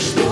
что